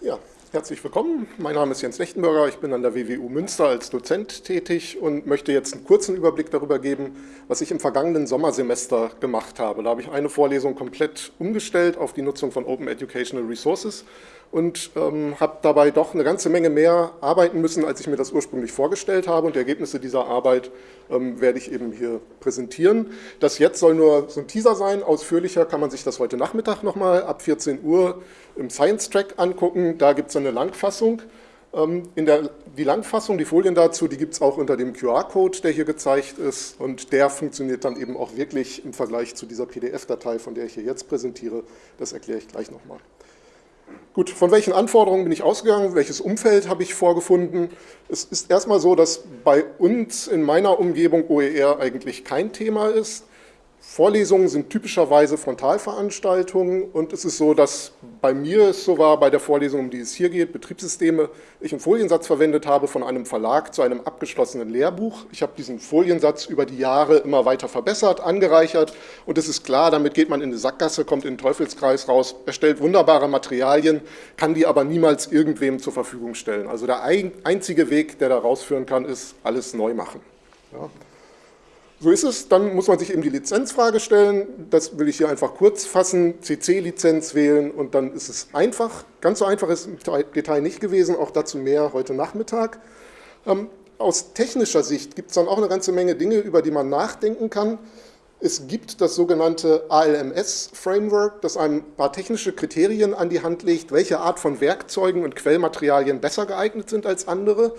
Ja, herzlich willkommen. Mein Name ist Jens Lechtenberger. Ich bin an der WWU Münster als Dozent tätig und möchte jetzt einen kurzen Überblick darüber geben, was ich im vergangenen Sommersemester gemacht habe. Da habe ich eine Vorlesung komplett umgestellt auf die Nutzung von Open Educational Resources und ähm, habe dabei doch eine ganze Menge mehr arbeiten müssen, als ich mir das ursprünglich vorgestellt habe. Und die Ergebnisse dieser Arbeit ähm, werde ich eben hier präsentieren. Das jetzt soll nur so ein Teaser sein. Ausführlicher kann man sich das heute Nachmittag nochmal ab 14 Uhr im Science Track angucken. Da gibt es eine Langfassung. Ähm, in der, die Langfassung, die Folien dazu, die gibt es auch unter dem QR-Code, der hier gezeigt ist. Und der funktioniert dann eben auch wirklich im Vergleich zu dieser PDF-Datei, von der ich hier jetzt präsentiere. Das erkläre ich gleich nochmal. Gut, von welchen Anforderungen bin ich ausgegangen, welches Umfeld habe ich vorgefunden? Es ist erstmal so, dass bei uns in meiner Umgebung OER eigentlich kein Thema ist. Vorlesungen sind typischerweise Frontalveranstaltungen und es ist so, dass bei mir es so war, bei der Vorlesung, um die es hier geht, Betriebssysteme, ich einen Foliensatz verwendet habe von einem Verlag zu einem abgeschlossenen Lehrbuch. Ich habe diesen Foliensatz über die Jahre immer weiter verbessert, angereichert und es ist klar, damit geht man in eine Sackgasse, kommt in den Teufelskreis raus, erstellt wunderbare Materialien, kann die aber niemals irgendwem zur Verfügung stellen. Also der einzige Weg, der da rausführen kann, ist alles neu machen. Ja. So ist es, dann muss man sich eben die Lizenzfrage stellen, das will ich hier einfach kurz fassen, CC-Lizenz wählen und dann ist es einfach, ganz so einfach ist im Detail nicht gewesen, auch dazu mehr heute Nachmittag. Ähm, aus technischer Sicht gibt es dann auch eine ganze Menge Dinge, über die man nachdenken kann. Es gibt das sogenannte ALMS-Framework, das ein paar technische Kriterien an die Hand legt, welche Art von Werkzeugen und Quellmaterialien besser geeignet sind als andere.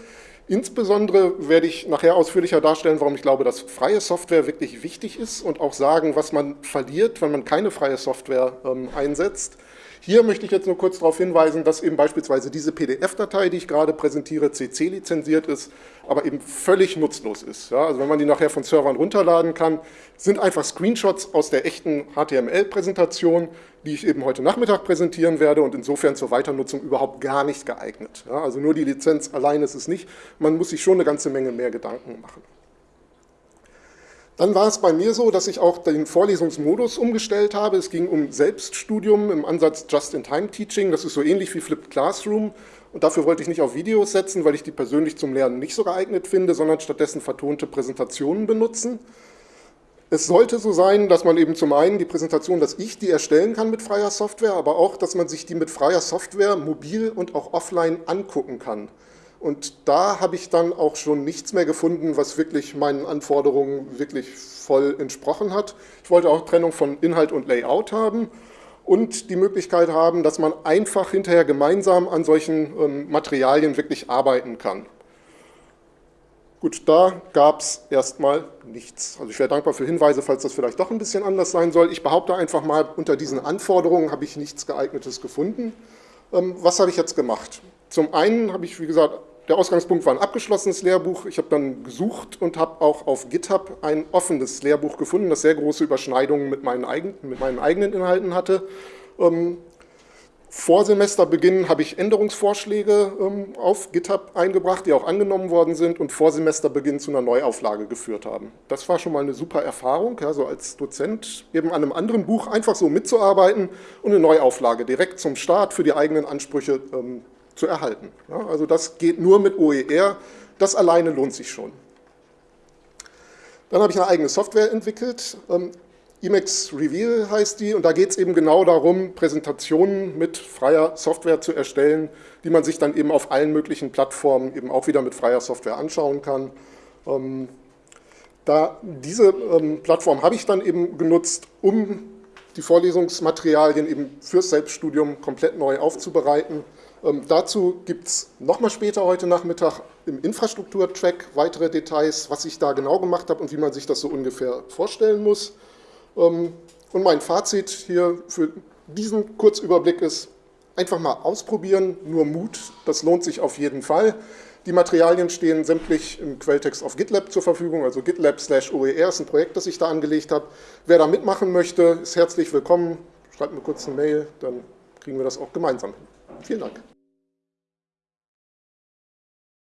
Insbesondere werde ich nachher ausführlicher darstellen, warum ich glaube, dass freie Software wirklich wichtig ist und auch sagen, was man verliert, wenn man keine freie Software ähm, einsetzt. Hier möchte ich jetzt nur kurz darauf hinweisen, dass eben beispielsweise diese PDF-Datei, die ich gerade präsentiere, CC-lizenziert ist, aber eben völlig nutzlos ist. Ja, also wenn man die nachher von Servern runterladen kann, sind einfach Screenshots aus der echten HTML-Präsentation, die ich eben heute Nachmittag präsentieren werde und insofern zur Weiternutzung überhaupt gar nicht geeignet. Ja, also nur die Lizenz allein ist es nicht, man muss sich schon eine ganze Menge mehr Gedanken machen. Dann war es bei mir so, dass ich auch den Vorlesungsmodus umgestellt habe. Es ging um Selbststudium im Ansatz Just-in-Time-Teaching. Das ist so ähnlich wie Flipped Classroom. Und dafür wollte ich nicht auf Videos setzen, weil ich die persönlich zum Lernen nicht so geeignet finde, sondern stattdessen vertonte Präsentationen benutzen. Es sollte so sein, dass man eben zum einen die Präsentation, dass ich die erstellen kann mit freier Software, aber auch, dass man sich die mit freier Software mobil und auch offline angucken kann. Und da habe ich dann auch schon nichts mehr gefunden, was wirklich meinen Anforderungen wirklich voll entsprochen hat. Ich wollte auch Trennung von Inhalt und Layout haben und die Möglichkeit haben, dass man einfach hinterher gemeinsam an solchen ähm, Materialien wirklich arbeiten kann. Gut, da gab es erstmal nichts. Also ich wäre dankbar für Hinweise, falls das vielleicht doch ein bisschen anders sein soll. Ich behaupte einfach mal, unter diesen Anforderungen habe ich nichts geeignetes gefunden. Ähm, was habe ich jetzt gemacht? Zum einen habe ich, wie gesagt, der Ausgangspunkt war ein abgeschlossenes Lehrbuch. Ich habe dann gesucht und habe auch auf GitHub ein offenes Lehrbuch gefunden, das sehr große Überschneidungen mit meinen, eigen, mit meinen eigenen Inhalten hatte. Ähm, vor Semesterbeginn habe ich Änderungsvorschläge ähm, auf GitHub eingebracht, die auch angenommen worden sind und vor Semesterbeginn zu einer Neuauflage geführt haben. Das war schon mal eine super Erfahrung, ja, so als Dozent eben an einem anderen Buch einfach so mitzuarbeiten und eine Neuauflage direkt zum Start für die eigenen Ansprüche ähm, zu erhalten. Also das geht nur mit OER, das alleine lohnt sich schon. Dann habe ich eine eigene Software entwickelt, ähm, Emacs Reveal heißt die, und da geht es eben genau darum, Präsentationen mit freier Software zu erstellen, die man sich dann eben auf allen möglichen Plattformen eben auch wieder mit freier Software anschauen kann. Ähm, da diese ähm, Plattform habe ich dann eben genutzt, um die Vorlesungsmaterialien eben fürs Selbststudium komplett neu aufzubereiten ähm, dazu gibt es nochmal später heute Nachmittag im Infrastruktur-Track weitere Details, was ich da genau gemacht habe und wie man sich das so ungefähr vorstellen muss. Ähm, und mein Fazit hier für diesen Kurzüberblick ist, einfach mal ausprobieren, nur Mut, das lohnt sich auf jeden Fall. Die Materialien stehen sämtlich im Quelltext auf GitLab zur Verfügung, also GitLab slash OER ist ein Projekt, das ich da angelegt habe. Wer da mitmachen möchte, ist herzlich willkommen. Schreibt mir kurz eine Mail, dann kriegen wir das auch gemeinsam hin. Vielen Dank.